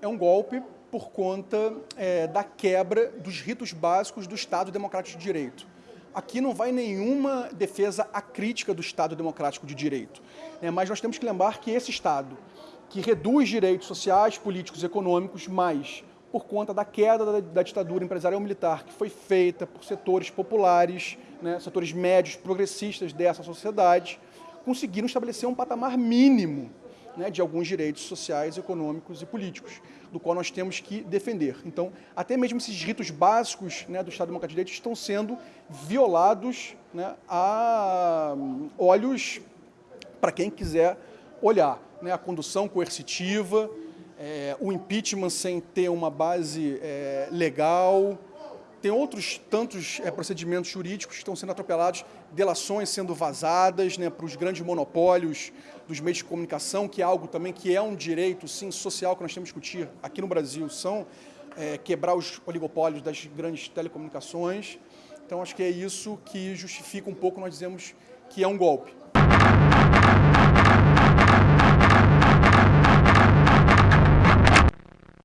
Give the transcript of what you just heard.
é um golpe por conta é, da quebra dos ritos básicos do Estado Democrático de Direito. Aqui não vai nenhuma defesa acrítica do Estado Democrático de Direito, né? mas nós temos que lembrar que esse Estado, que reduz direitos sociais, políticos e econômicos, mas por conta da queda da, da ditadura empresarial militar que foi feita por setores populares, né, setores médios, progressistas dessa sociedade, conseguiram estabelecer um patamar mínimo né, de alguns direitos sociais, econômicos e políticos, do qual nós temos que defender. Então, até mesmo esses ritos básicos né, do Estado Democrático de Direito estão sendo violados né, a olhos para quem quiser olhar. Né, a condução coercitiva, é, o impeachment sem ter uma base é, legal, tem outros tantos é, procedimentos jurídicos que estão sendo atropelados, delações sendo vazadas né, para os grandes monopólios dos meios de comunicação, que é algo também que é um direito, sim, social que nós temos que discutir aqui no Brasil, são é, quebrar os oligopólios das grandes telecomunicações. Então, acho que é isso que justifica um pouco nós dizemos que é um golpe.